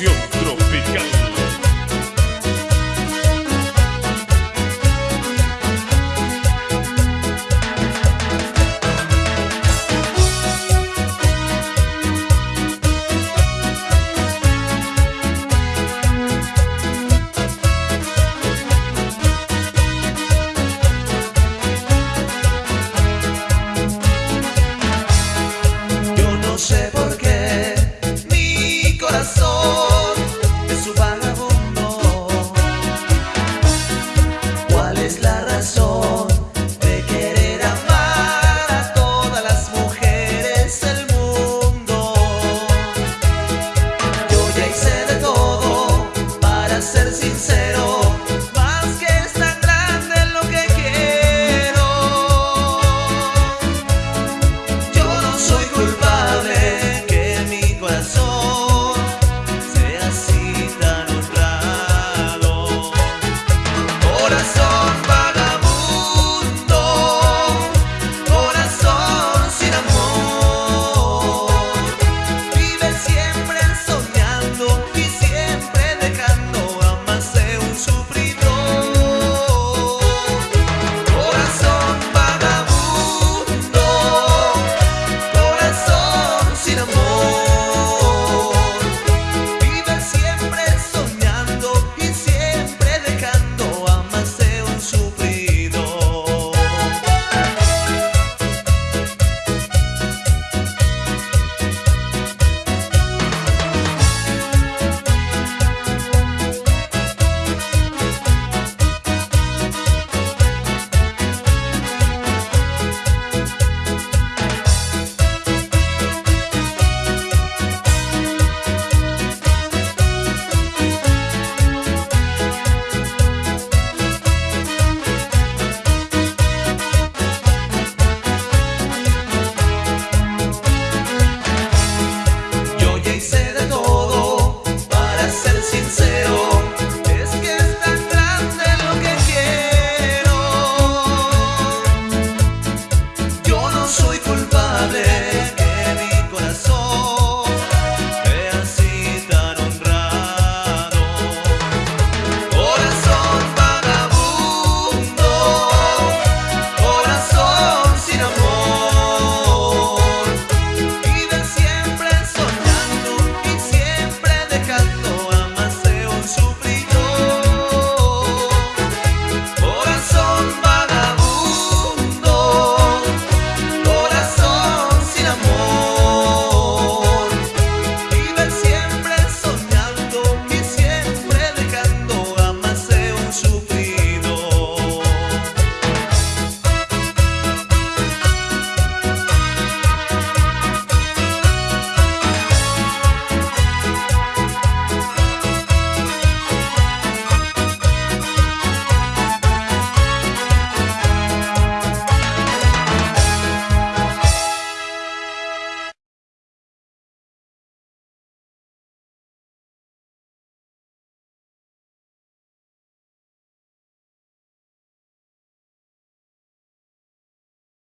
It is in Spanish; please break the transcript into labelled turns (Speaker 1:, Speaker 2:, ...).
Speaker 1: canción.